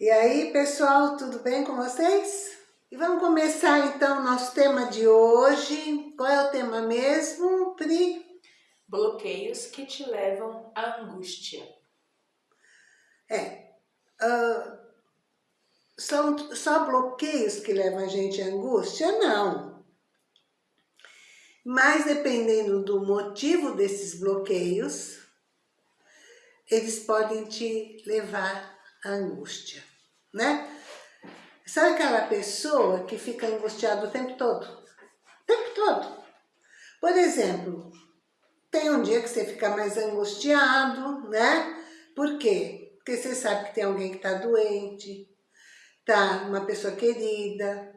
E aí, pessoal, tudo bem com vocês? E vamos começar então o nosso tema de hoje. Qual é o tema mesmo, Pri? Bloqueios que te levam à angústia. É, uh, são só bloqueios que levam a gente à angústia? Não. Mas dependendo do motivo desses bloqueios, eles podem te levar à angústia né? Sabe aquela pessoa que fica angustiada o tempo todo? O tempo todo. Por exemplo, tem um dia que você fica mais angustiado, né? Por quê? Porque você sabe que tem alguém que está doente, tá uma pessoa querida,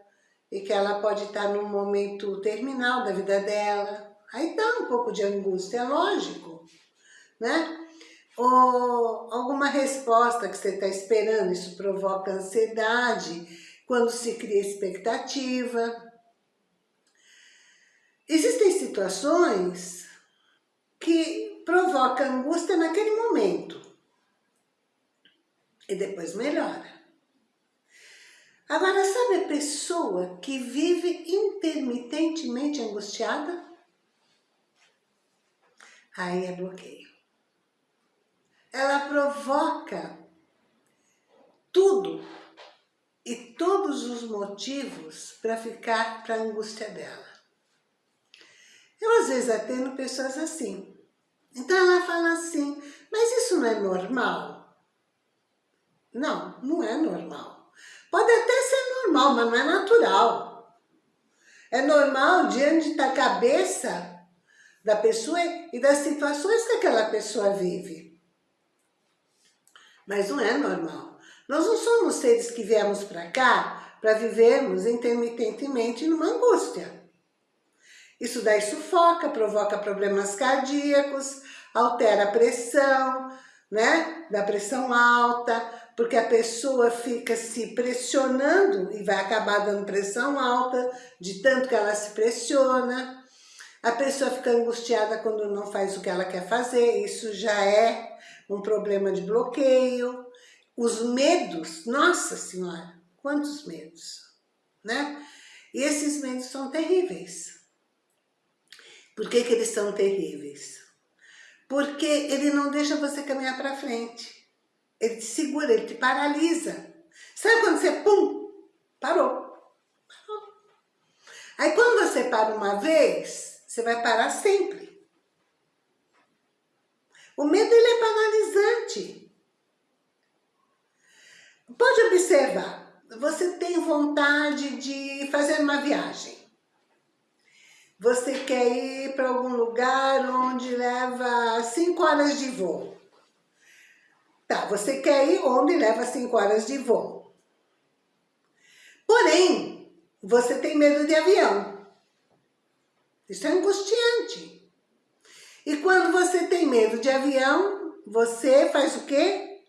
e que ela pode estar tá num momento terminal da vida dela. Aí dá um pouco de angústia, é lógico, né? Ou alguma resposta que você está esperando, isso provoca ansiedade, quando se cria expectativa. Existem situações que provocam angústia naquele momento e depois melhora. Agora, sabe a pessoa que vive intermitentemente angustiada? Aí é bloqueio ela provoca tudo e todos os motivos para ficar para a angústia dela. Eu às vezes atendo pessoas assim. Então ela fala assim, mas isso não é normal? Não, não é normal. Pode até ser normal, mas não é natural. É normal diante da cabeça da pessoa e das situações que aquela pessoa vive. Mas não é normal. Nós não somos seres que viemos para cá para vivermos intermitentemente numa angústia. Isso daí sufoca, provoca problemas cardíacos, altera a pressão, né? Da pressão alta, porque a pessoa fica se pressionando e vai acabar dando pressão alta, de tanto que ela se pressiona. A pessoa fica angustiada quando não faz o que ela quer fazer, isso já é um problema de bloqueio, os medos, nossa senhora, quantos medos, né? E esses medos são terríveis. Por que que eles são terríveis? Porque ele não deixa você caminhar para frente. Ele te segura, ele te paralisa. Sabe quando você, pum, parou. parou. Aí quando você para uma vez, você vai parar sempre. O medo ele é paralisante. Pode observar, você tem vontade de fazer uma viagem. Você quer ir para algum lugar onde leva 5 horas de voo. Tá, você quer ir onde leva 5 horas de voo. Porém, você tem medo de avião. Isso é angustiante. E quando você tem medo de avião, você faz o quê?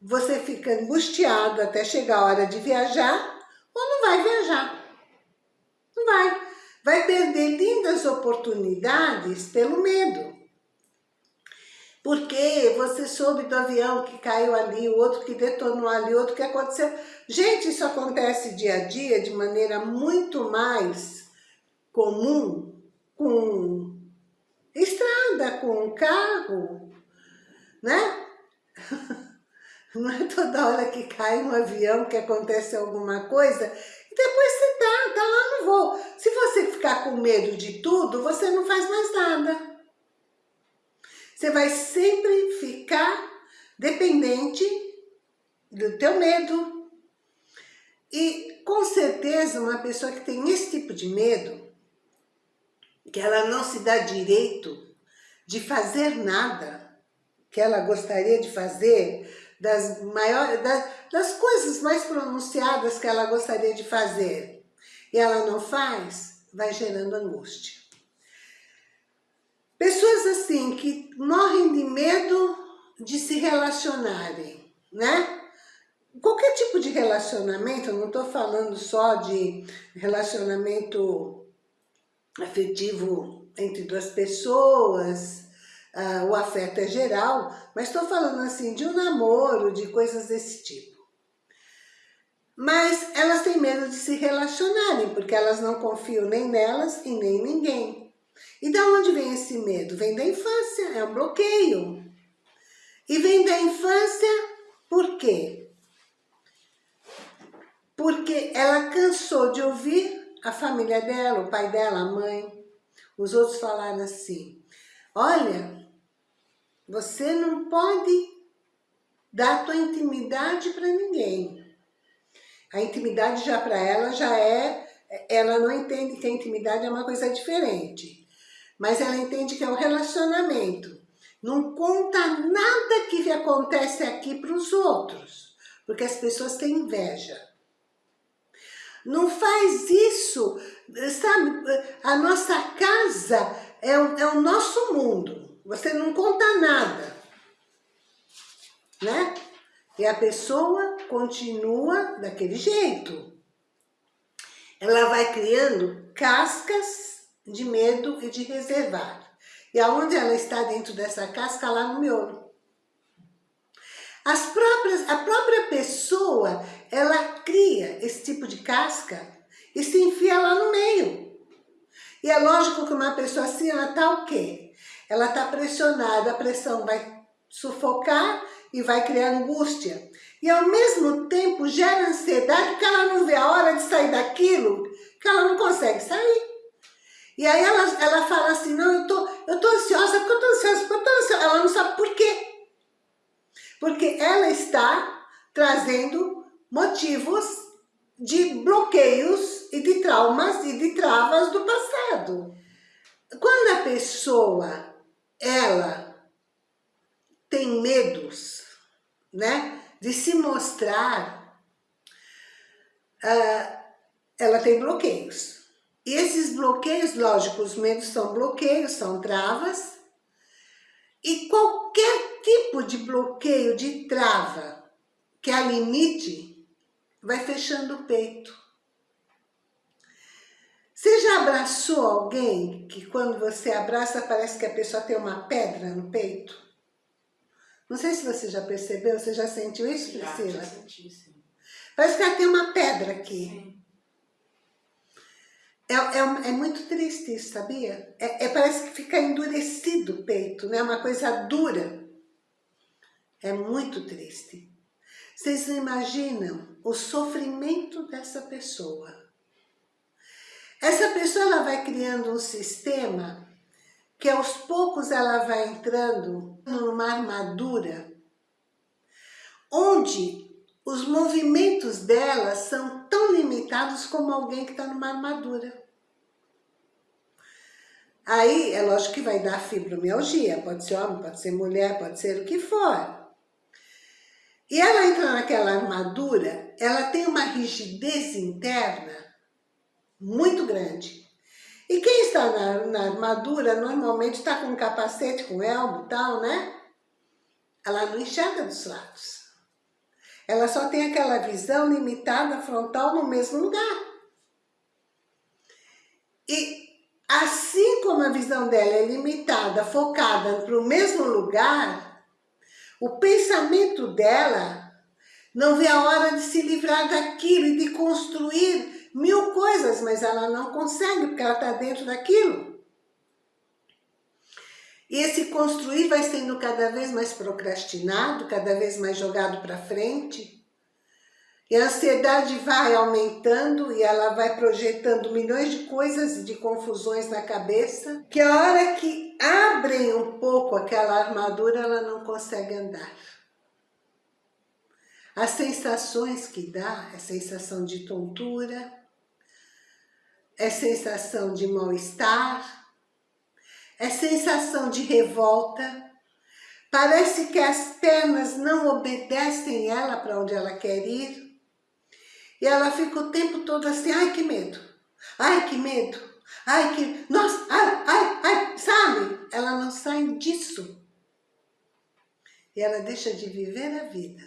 Você fica angustiado até chegar a hora de viajar ou não vai viajar. Não vai. Vai perder lindas oportunidades pelo medo. Porque você soube do avião que caiu ali, o outro que detonou ali, outro que aconteceu. Gente, isso acontece dia a dia de maneira muito mais comum com estrada com carro, né? Não é toda hora que cai um avião que acontece alguma coisa e depois você tá, tá lá no voo. Se você ficar com medo de tudo, você não faz mais nada. Você vai sempre ficar dependente do teu medo. E com certeza uma pessoa que tem esse tipo de medo, que ela não se dá direito de fazer nada que ela gostaria de fazer, das, maiores, das, das coisas mais pronunciadas que ela gostaria de fazer, e ela não faz, vai gerando angústia. Pessoas assim que morrem de medo de se relacionarem, né? Qualquer tipo de relacionamento, eu não estou falando só de relacionamento afetivo entre duas pessoas, uh, o afeto é geral, mas estou falando assim de um namoro, de coisas desse tipo, mas elas têm medo de se relacionarem, porque elas não confiam nem nelas e nem em ninguém. E da onde vem esse medo? Vem da infância, é um bloqueio. E vem da infância por quê? Porque ela cansou de ouvir a família dela, o pai dela, a mãe, os outros falaram assim, olha, você não pode dar tua intimidade para ninguém. A intimidade já para ela já é, ela não entende que a intimidade é uma coisa diferente. Mas ela entende que é o relacionamento. Não conta nada que acontece aqui para os outros, porque as pessoas têm inveja. Não faz isso, sabe? A nossa casa é o, é o nosso mundo. Você não conta nada, né? E a pessoa continua daquele jeito. Ela vai criando cascas de medo e de reservar. E aonde ela está dentro dessa casca, lá no miolo. As próprias, a própria pessoa, ela cria esse tipo de casca e se enfia lá no meio. E é lógico que uma pessoa assim, ela tá o quê? Ela tá pressionada, a pressão vai sufocar e vai criar angústia. E ao mesmo tempo gera ansiedade porque ela não vê a hora de sair daquilo, que ela não consegue sair. E aí ela, ela fala assim, não, eu tô, eu tô ansiosa, porque eu tô ansiosa, porque eu tô ansiosa. Ela não sabe por quê. Porque ela está trazendo motivos de bloqueios e de traumas e de travas do passado. Quando a pessoa, ela tem medos, né, de se mostrar, uh, ela tem bloqueios. E esses bloqueios, lógico, os medos são bloqueios, são travas, e qualquer tipo de bloqueio, de trava, que a limite, vai fechando o peito. Você já abraçou alguém que quando você abraça parece que a pessoa tem uma pedra no peito? Não sei se você já percebeu, você já sentiu isso, Priscila? Já, já senti, sim. Parece que ela tem uma pedra aqui. Sim. É, é, é, muito triste isso, sabia? É, é, parece que fica endurecido o peito, né? Uma coisa dura. É muito triste. Vocês imaginam o sofrimento dessa pessoa. Essa pessoa ela vai criando um sistema que aos poucos ela vai entrando numa armadura onde os movimentos dela são tão limitados como alguém que está numa armadura. Aí, é lógico que vai dar fibromialgia, pode ser homem, pode ser mulher, pode ser o que for. E ela entra naquela armadura, ela tem uma rigidez interna muito grande. E quem está na, na armadura, normalmente está com capacete, com elmo e tal, né? Ela não enxerga dos lados. Ela só tem aquela visão limitada frontal no mesmo lugar. E assim como a visão dela é limitada, focada para o mesmo lugar, o pensamento dela não vê a hora de se livrar daquilo e de construir mil coisas, mas ela não consegue porque ela está dentro daquilo. E esse construir vai sendo cada vez mais procrastinado, cada vez mais jogado para frente. E a ansiedade vai aumentando e ela vai projetando milhões de coisas e de confusões na cabeça, que a hora que abrem um pouco aquela armadura, ela não consegue andar. As sensações que dá é sensação de tontura, é sensação de mal-estar, é sensação de revolta. Parece que as pernas não obedecem ela para onde ela quer ir. E ela fica o tempo todo assim, ai que medo, ai que medo, ai que, nossa, ai, ai, ai, sabe? Ela não sai disso. E ela deixa de viver a vida.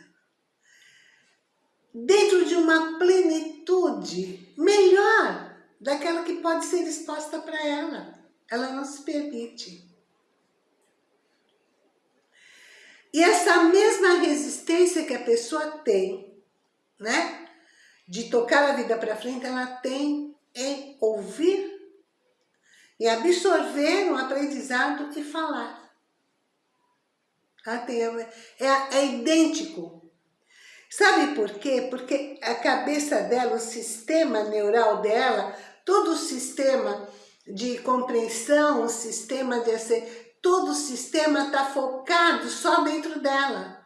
Dentro de uma plenitude melhor daquela que pode ser exposta para ela ela não se permite. E essa mesma resistência que a pessoa tem, né? De tocar a vida para frente, ela tem em ouvir e absorver um aprendizado e falar. É, é idêntico. Sabe por quê? Porque a cabeça dela, o sistema neural dela, todo o sistema de compreensão, o sistema de todo o sistema está focado só dentro dela.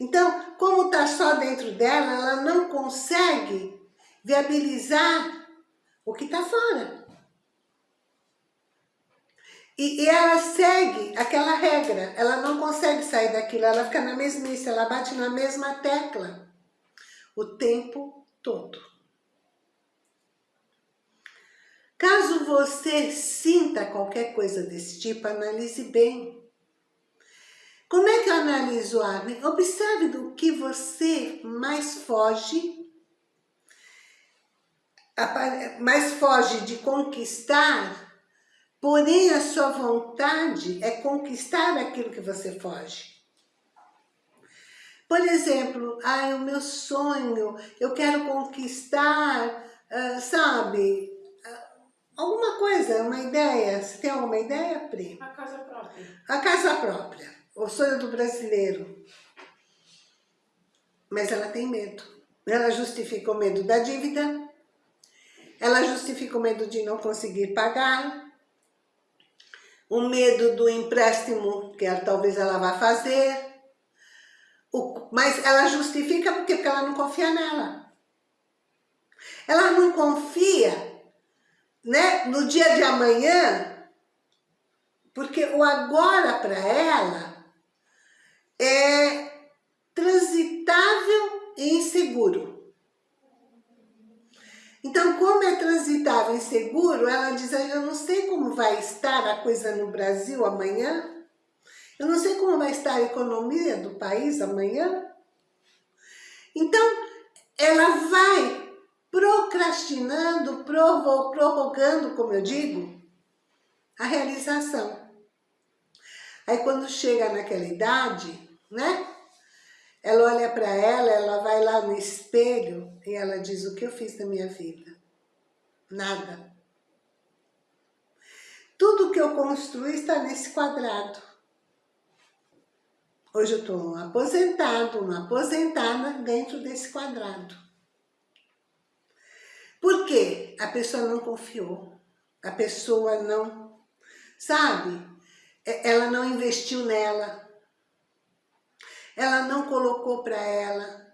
Então, como está só dentro dela, ela não consegue viabilizar o que está fora. E, e, ela segue aquela regra, ela não consegue sair daquilo, ela fica na mesmice, ela bate na mesma tecla o tempo todo. Caso você sinta qualquer coisa desse tipo, analise bem. Como é que eu analiso o ar? Observe do que você mais foge, mais foge de conquistar, porém a sua vontade é conquistar aquilo que você foge. Por exemplo, ah, o meu sonho, eu quero conquistar, uh, sabe, alguma coisa, uma ideia. Você tem alguma ideia, Pri? A casa própria. A casa própria. O sonho do brasileiro. Mas ela tem medo. Ela justifica o medo da dívida. Ela justifica o medo de não conseguir pagar. O medo do empréstimo que ela, talvez ela vá fazer. O, mas ela justifica porque, porque ela não confia nela. Ela não confia né, no dia de amanhã, porque o agora para ela é transitável e inseguro. Então, como é transitável e inseguro, ela diz, eu não sei como vai estar a coisa no Brasil amanhã, eu não sei como vai estar a economia do país amanhã. Então, ela vai procrastinando, prorrogando, como eu digo, a realização. Aí quando chega naquela idade, né? Ela olha para ela, ela vai lá no espelho e ela diz, o que eu fiz na minha vida? Nada. Tudo que eu construí está nesse quadrado. Hoje eu estou um aposentado, uma aposentada dentro desse quadrado. Por quê? A pessoa não confiou. A pessoa não, sabe? Ela não investiu nela ela não colocou para ela.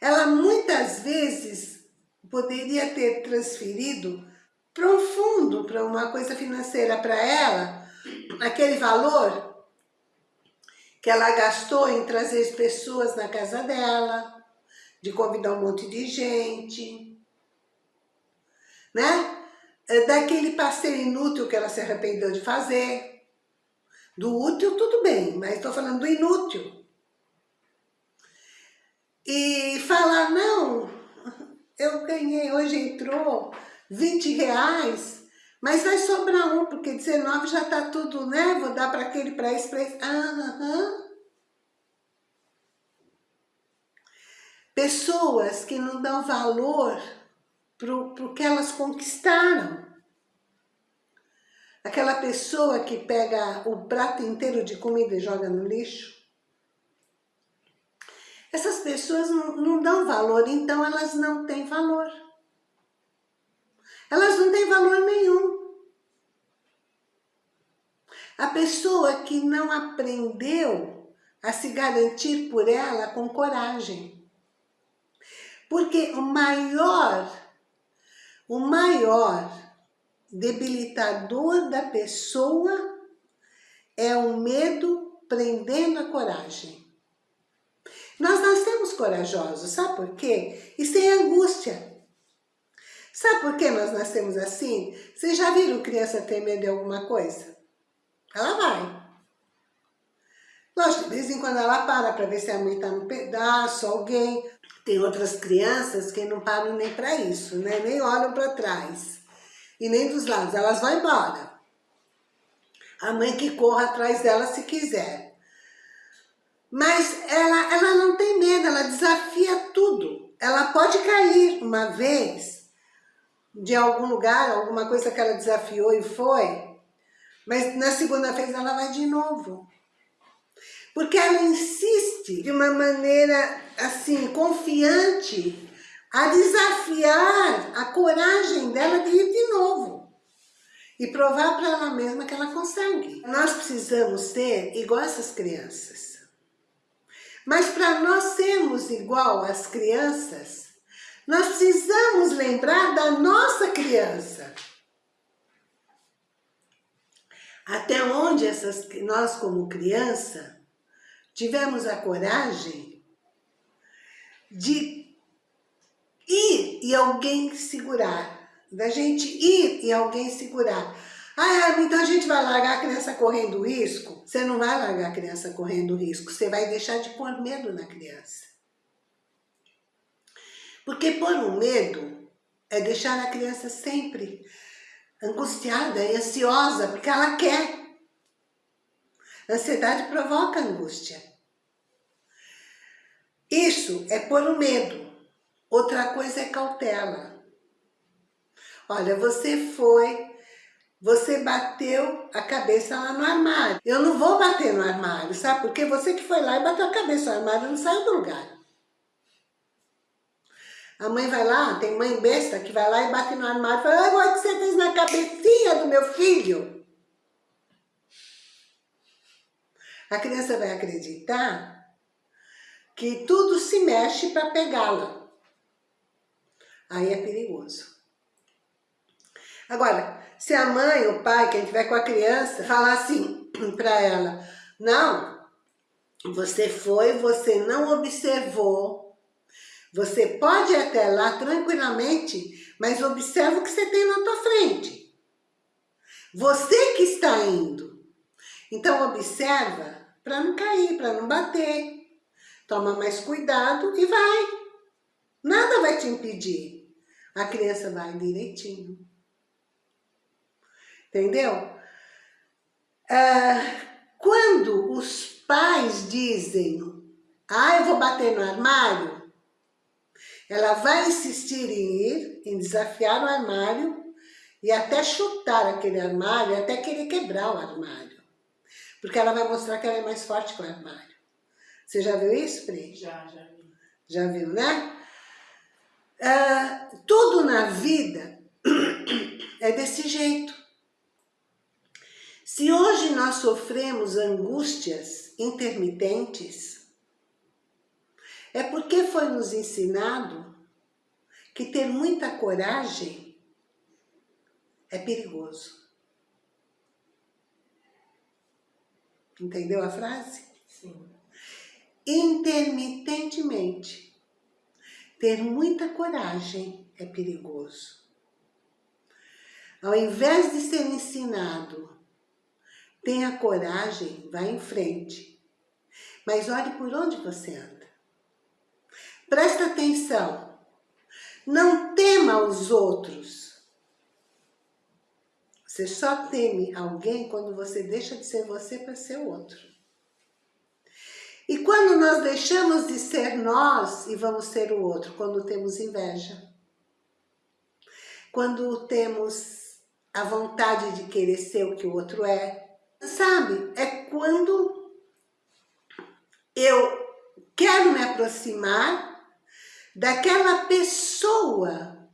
Ela muitas vezes poderia ter transferido para um fundo, para uma coisa financeira para ela, aquele valor que ela gastou em trazer as pessoas na casa dela, de convidar um monte de gente, né? É daquele passeio inútil que ela se arrependeu de fazer. Do útil, tudo bem, mas estou falando do inútil e falar, não, eu ganhei, hoje entrou 20 reais, mas vai sobrar um, porque 19 já tá tudo, né? Vou dar para aquele, para esse, para esse. Aham. Pessoas que não dão valor pro, pro que elas conquistaram. Aquela pessoa que pega o prato inteiro de comida e joga no lixo. Essas pessoas não, não dão valor, então elas não têm valor. Elas não têm valor nenhum. A pessoa que não aprendeu a se garantir por ela com coragem. Porque o maior, o maior debilitador da pessoa é o medo prendendo a coragem. Nós nascemos corajosos, sabe por quê? E sem angústia. Sabe por que nós nascemos assim? Vocês já viram criança ter medo de alguma coisa? Ela vai. Lógico, de vez em quando ela para para ver se a mãe está no pedaço, alguém. Tem outras crianças que não param nem para isso, né? Nem olham para trás. E nem dos lados, elas vão embora. A mãe que corra atrás dela se quiser. Mas ela, ela não tem medo, ela desafia tudo. ela pode cair uma vez de algum lugar, alguma coisa que ela desafiou e foi, mas na segunda vez ela vai de novo. Porque ela insiste de uma maneira, assim, confiante, a desafiar a coragem dela de ir de novo. E provar para ela mesma que ela consegue. Nós precisamos ser igual essas crianças. Mas para nós sermos igual às crianças, nós precisamos lembrar da nossa criança. Até onde essas, nós como criança tivemos a coragem de ir e alguém segurar, da gente ir e alguém segurar. Ah, então a gente vai largar a criança correndo risco? Você não vai largar a criança correndo risco, você vai deixar de pôr medo na criança. Porque pôr um medo é deixar a criança sempre angustiada e ansiosa, porque ela quer. Ansiedade provoca angústia. Isso é pôr o medo. Outra coisa é cautela. Olha, você foi você bateu a cabeça lá no armário. Eu não vou bater no armário, sabe? Porque você que foi lá e bateu a cabeça no armário não saiu do lugar. A mãe vai lá, tem mãe besta que vai lá e bate no armário e fala, olha o que você fez na cabecinha do meu filho. A criança vai acreditar que tudo se mexe para pegá-la. Aí é perigoso. Agora, se a mãe, o pai, quem estiver com a criança, falar assim para ela, não, você foi, você não observou, você pode ir até lá tranquilamente, mas observa o que você tem na tua frente. Você que está indo. Então observa para não cair, para não bater. Toma mais cuidado e vai. Nada vai te impedir. A criança vai direitinho. Entendeu? Ah, quando os pais dizem, ah, eu vou bater no armário, ela vai insistir em ir, em desafiar o armário e até chutar aquele armário, até querer quebrar o armário. Porque ela vai mostrar que ela é mais forte que o armário. Você já viu isso, Pri? Já, já vi. Já viu, né? Ah, tudo na vida é desse jeito. Se hoje nós sofremos angústias intermitentes, é porque foi nos ensinado que ter muita coragem é perigoso. Entendeu a frase? Sim. Intermitentemente. Ter muita coragem é perigoso. Ao invés de ser ensinado Tenha coragem, vá em frente. Mas olhe por onde você anda. Presta atenção. Não tema os outros. Você só teme alguém quando você deixa de ser você para ser outro. E quando nós deixamos de ser nós e vamos ser o outro? Quando temos inveja. Quando temos a vontade de querer ser o que o outro é Sabe, é quando eu quero me aproximar daquela pessoa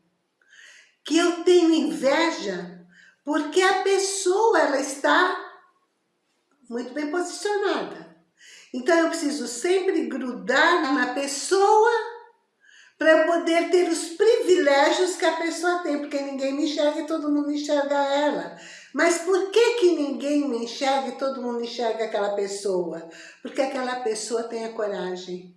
que eu tenho inveja, porque a pessoa ela está muito bem posicionada. Então eu preciso sempre grudar na pessoa para poder ter os privilégios que a pessoa tem, porque ninguém me enxerga e todo mundo enxerga ela. Mas por que que ninguém me enxerga e todo mundo enxerga aquela pessoa? Porque aquela pessoa tem a coragem.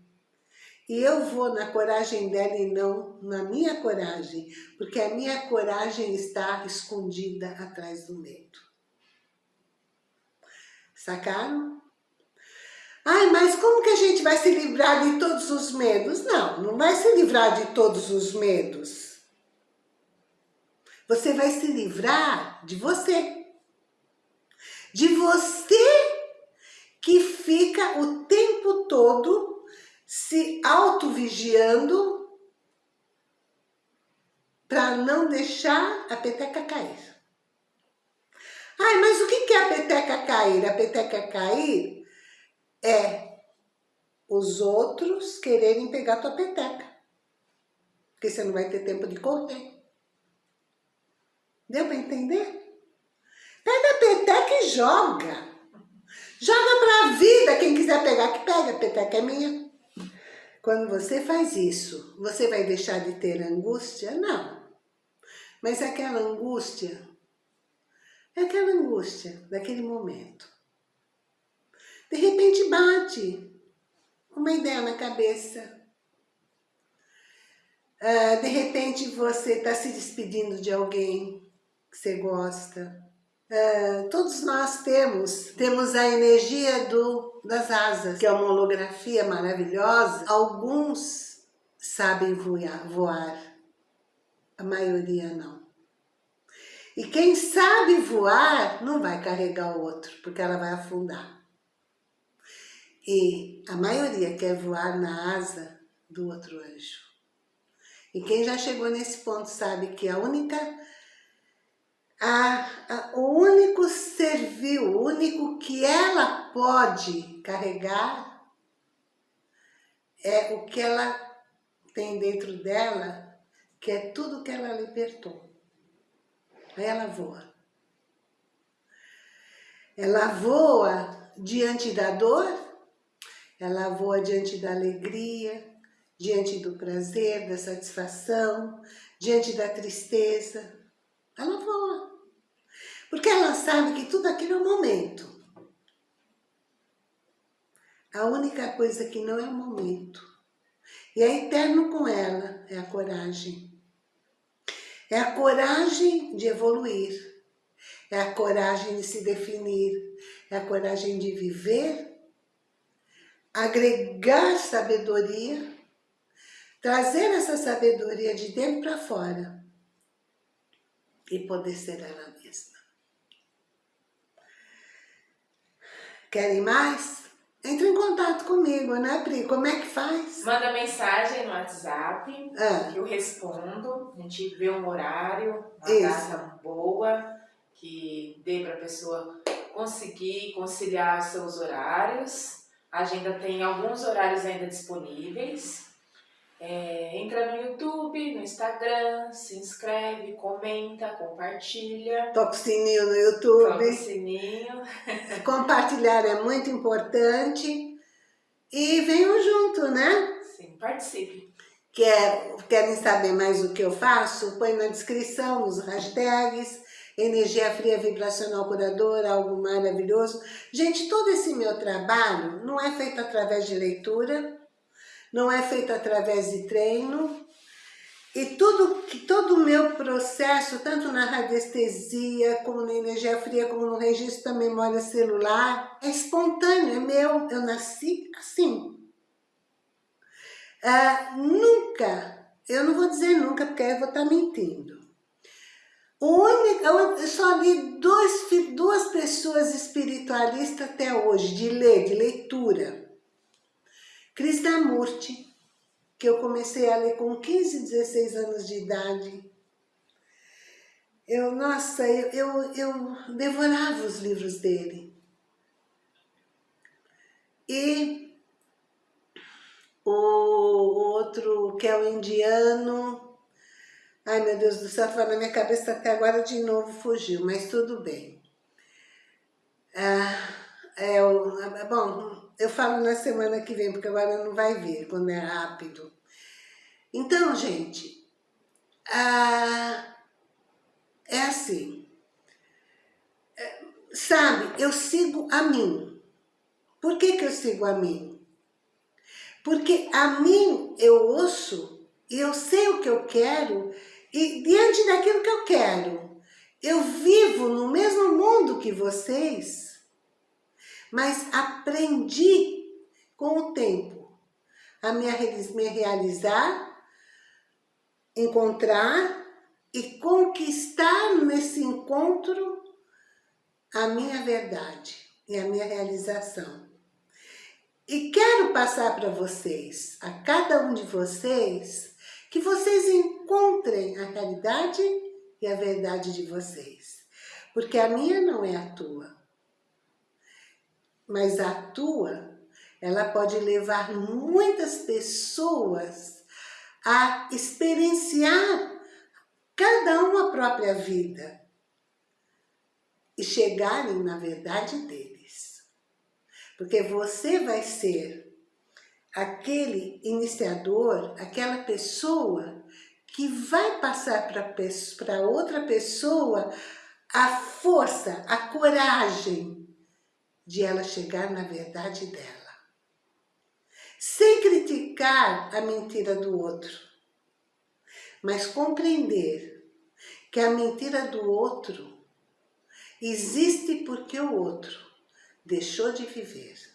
E eu vou na coragem dela e não na minha coragem, porque a minha coragem está escondida atrás do medo. Sacaram? Ai, mas como que a gente vai se livrar de todos os medos? Não, não vai se livrar de todos os medos. Você vai se livrar de você. De você que fica o tempo todo se auto-vigiando para não deixar a peteca cair. Ai, mas o que é a peteca cair? A peteca cair é os outros quererem pegar tua peteca. Porque você não vai ter tempo de correr. Deu para entender? Pega a peteca e joga. Joga para a vida. Quem quiser pegar, que pega. A peteca é minha. Quando você faz isso, você vai deixar de ter angústia? Não. Mas aquela angústia, é aquela angústia daquele momento. De repente bate uma ideia na cabeça. Uh, de repente você está se despedindo de alguém que você gosta. Uh, todos nós temos, temos a energia do, das asas, que é uma holografia maravilhosa. Alguns sabem voar, voar, a maioria não. E quem sabe voar não vai carregar o outro, porque ela vai afundar. E a maioria quer voar na asa do outro anjo. E quem já chegou nesse ponto sabe que a única a, a, o único servil, o único que ela pode carregar é o que ela tem dentro dela, que é tudo que ela libertou. Aí ela voa. Ela voa diante da dor, ela voa diante da alegria, diante do prazer, da satisfação, diante da tristeza. Ela voa. Porque ela sabe que tudo aquilo é momento. A única coisa que não é um momento. E é eterno com ela, é a coragem. É a coragem de evoluir. É a coragem de se definir. É a coragem de viver. Agregar sabedoria. Trazer essa sabedoria de dentro para fora. E poder ser ela mesma. Querem mais? Entre em contato comigo, né, Pri? Como é que faz? Manda mensagem no WhatsApp, ah. que eu respondo. A gente vê um horário, uma Isso. data boa, que dê para a pessoa conseguir conciliar seus horários. A agenda tem alguns horários ainda disponíveis. É, entra no YouTube, no Instagram, se inscreve, comenta, compartilha. Toca o sininho no YouTube. Toca o sininho. Compartilhar é muito importante. E venham junto, né? Sim, participe. Quer, querem saber mais o que eu faço? Põe na descrição os hashtags, energia fria vibracional curadora, algo maravilhoso. Gente, todo esse meu trabalho não é feito através de leitura, não é feito através de treino. E tudo, todo o meu processo, tanto na radiestesia, como na energia fria, como no registro da memória celular, é espontâneo, é meu, eu nasci assim. Ah, nunca, eu não vou dizer nunca, porque aí eu vou estar mentindo. O único, eu só li dois, duas pessoas espiritualistas até hoje, de ler, de leitura. Krishnamurti, que eu comecei a ler com 15, 16 anos de idade. Eu, nossa, eu, eu, eu devorava os livros dele. E o outro, que é o indiano, ai meu Deus do céu, estava na minha cabeça até agora de novo fugiu, mas tudo bem. Ah, é o, bom, eu falo na semana que vem, porque agora não vai ver quando é rápido. Então, gente, ah, é assim. É, sabe, eu sigo a mim. Por que, que eu sigo a mim? Porque a mim eu ouço e eu sei o que eu quero e diante daquilo que eu quero, eu vivo no mesmo mundo que vocês, mas aprendi com o tempo a me realizar, encontrar e conquistar nesse encontro a minha verdade e a minha realização. E quero passar para vocês, a cada um de vocês, que vocês encontrem a caridade e a verdade de vocês. Porque a minha não é a tua. Mas a tua, ela pode levar muitas pessoas a experienciar cada uma a própria vida e chegarem na verdade deles. Porque você vai ser aquele iniciador, aquela pessoa que vai passar para outra pessoa a força, a coragem de ela chegar na verdade dela. Sem criticar a mentira do outro, mas compreender que a mentira do outro existe porque o outro deixou de viver.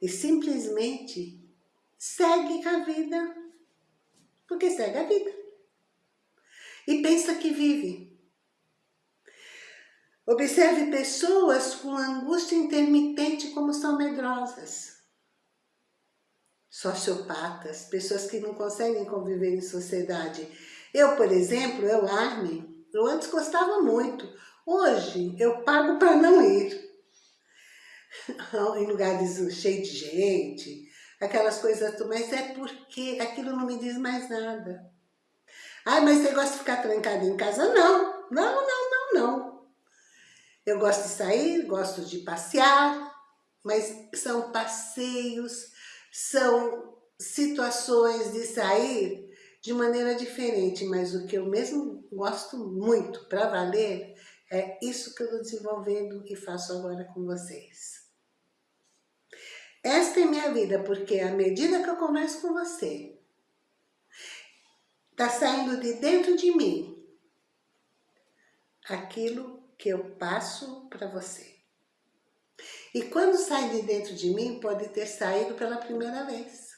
E simplesmente segue a vida, porque segue a vida. E pensa que vive. Observe pessoas com angústia intermitente como são medrosas. Sociopatas, pessoas que não conseguem conviver em sociedade. Eu, por exemplo, eu, Armin, eu antes gostava muito. Hoje, eu pago para não ir. em lugares cheios de gente, aquelas coisas, mas é porque aquilo não me diz mais nada. Ai, mas você gosta de ficar trancado em casa? Não, não, não, não, não. Eu gosto de sair, gosto de passear, mas são passeios, são situações de sair de maneira diferente, mas o que eu mesmo gosto muito para valer é isso que eu estou desenvolvendo e faço agora com vocês. Esta é minha vida, porque à medida que eu converso com você, está saindo de dentro de mim aquilo que eu passo para você. E quando sai de dentro de mim, pode ter saído pela primeira vez.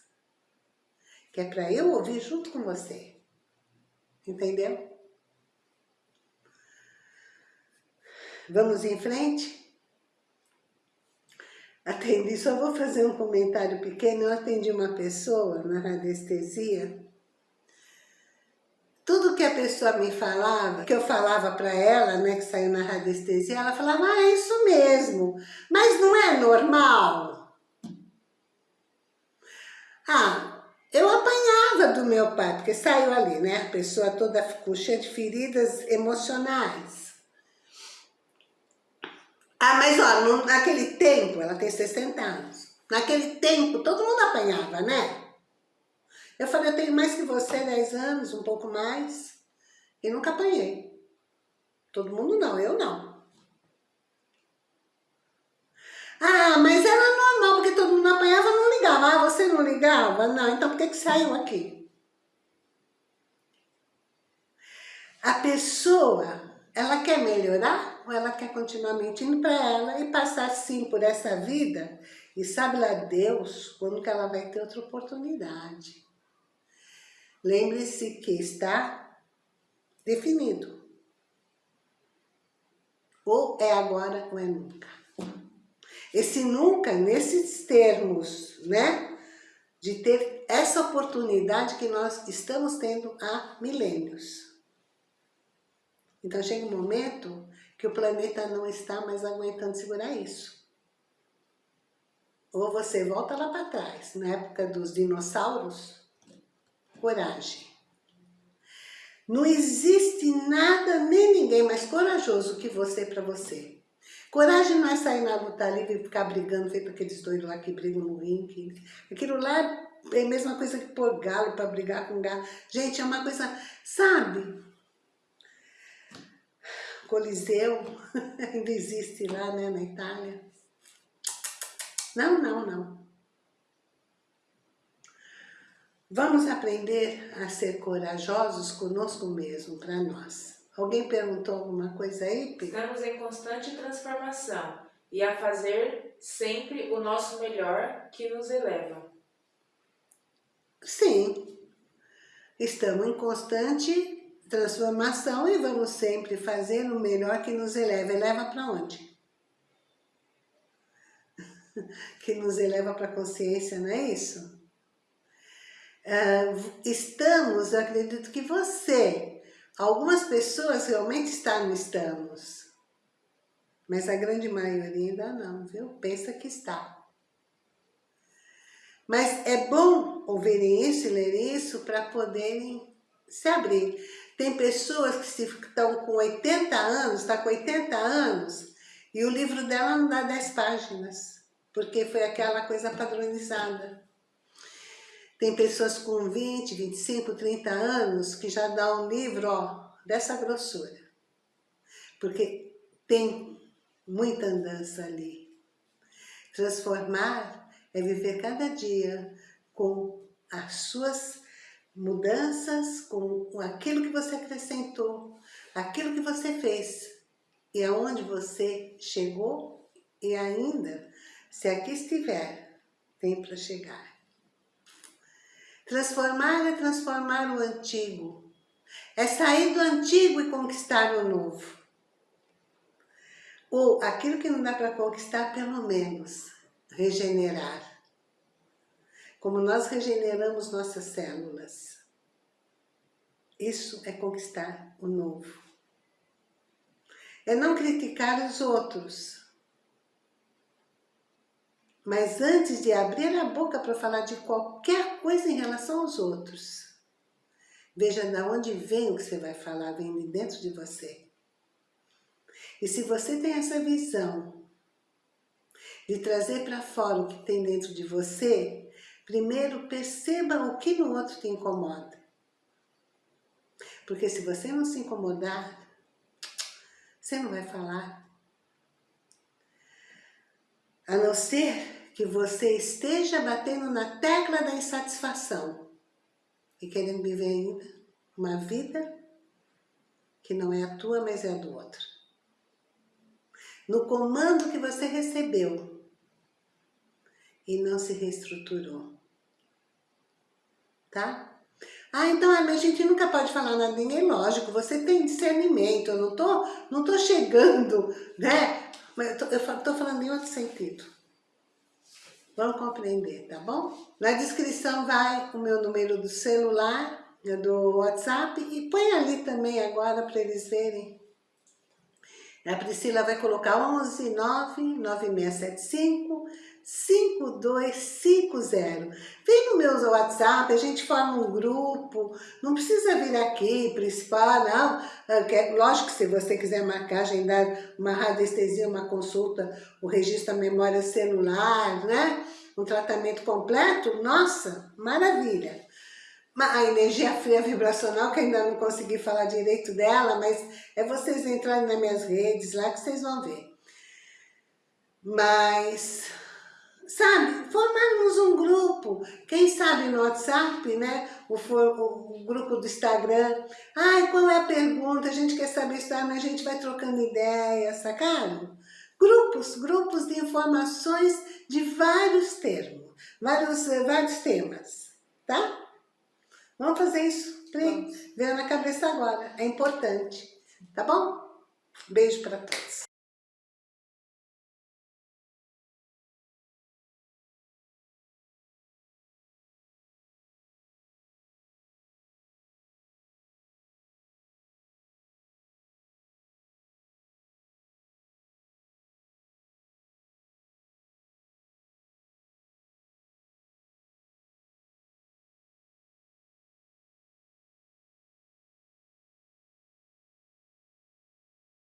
Que é para eu ouvir junto com você. Entendeu? Vamos em frente? Atendi, só vou fazer um comentário pequeno. Eu atendi uma pessoa na radiestesia. Tudo que a pessoa me falava, que eu falava para ela, né, que saiu na radiestesia, ela falava, ah, é isso mesmo, mas não é normal? Ah, eu apanhava do meu pai, porque saiu ali, né, a pessoa toda ficou cheia de feridas emocionais. Ah, mas ó, naquele tempo, ela tem 60 anos, naquele tempo todo mundo apanhava, né? Eu falei, eu tenho mais que você, 10 anos, um pouco mais, e nunca apanhei. Todo mundo não, eu não. Ah, mas era normal, porque todo mundo apanhava, não ligava. Ah, você não ligava? Não, então por que que saiu aqui? A pessoa ela quer melhorar ou ela quer continuar mentindo para ela e passar sim por essa vida? E sabe lá Deus quando que ela vai ter outra oportunidade. Lembre-se que está definido. Ou é agora ou é nunca. Esse nunca, nesses termos, né? De ter essa oportunidade que nós estamos tendo há milênios. Então chega um momento que o planeta não está mais aguentando segurar isso. Ou você volta lá para trás, na época dos dinossauros, coragem. Não existe nada nem ninguém mais corajoso que você para você. Coragem não é sair na luta livre e ficar brigando, feito aqueles doidos lá que brigam no ringue. Aquilo lá é a mesma coisa que pôr galo para brigar com galo. Gente, é uma coisa, sabe? Coliseu, ainda existe lá né, na Itália. Não, não, não. Vamos aprender a ser corajosos conosco mesmo, para nós. Alguém perguntou alguma coisa aí, Pedro? Estamos em constante transformação e a fazer sempre o nosso melhor que nos eleva. Sim, estamos em constante transformação e vamos sempre fazer o melhor que nos eleva. Eleva para onde? que nos eleva para a consciência, não é isso? uh, estamos, eu acredito que você, algumas pessoas realmente estão no estamos, mas a grande maioria ainda não, viu? Pensa que está. Mas é bom ouvirem isso e lerem isso para poderem se abrir. Tem pessoas que estão com 80 anos, está com 80 anos, e o livro dela não dá 10 páginas, porque foi aquela coisa padronizada. Tem pessoas com 20, 25, 30 anos que já dá um livro ó, dessa grossura. Porque tem muita andança ali. Transformar é viver cada dia com as suas mudanças, com aquilo que você acrescentou, aquilo que você fez e aonde você chegou e ainda, se aqui estiver, tem para chegar. Transformar é transformar o antigo, é sair do antigo e conquistar o novo. Ou aquilo que não dá para conquistar, pelo menos, regenerar como nós regeneramos nossas células. Isso é conquistar o novo. É não criticar os outros. Mas antes de abrir a boca para falar de qualquer coisa em relação aos outros, veja de onde vem o que você vai falar, vem de dentro de você. E se você tem essa visão de trazer para fora o que tem dentro de você, Primeiro, perceba o que no outro te incomoda. Porque se você não se incomodar, você não vai falar. A não ser que você esteja batendo na tecla da insatisfação e querendo viver ainda uma vida que não é a tua, mas é a do outro. No comando que você recebeu, e não se reestruturou. Tá? Ah, então a gente nunca pode falar nada ninguém, lógico, você tem discernimento, eu não tô, não tô chegando, né? Mas eu tô, eu tô falando em outro sentido. Vamos compreender, tá bom? Na descrição vai o meu número do celular, do WhatsApp, e põe ali também agora para eles verem. A Priscila vai colocar 11 9 9675 5250. Vem no meu WhatsApp, a gente forma um grupo, não precisa vir aqui principal, não. Ah, lógico que se você quiser marcar, agendar uma radiestesia, uma consulta, o registro da memória celular, né? Um tratamento completo, nossa, maravilha. A energia fria vibracional, que ainda não consegui falar direito dela, mas é vocês entrarem nas minhas redes lá que vocês vão ver. Mas sabe, formarmos um grupo, quem sabe no WhatsApp, né, o, o, o, grupo do Instagram, ai, qual é a pergunta, a gente quer saber isso, mas a gente vai trocando ideias, sacaram? Grupos, grupos de informações de vários termos, vários, vários temas, tá? Vamos fazer isso, veio na cabeça agora, é importante, tá bom? Beijo para todos.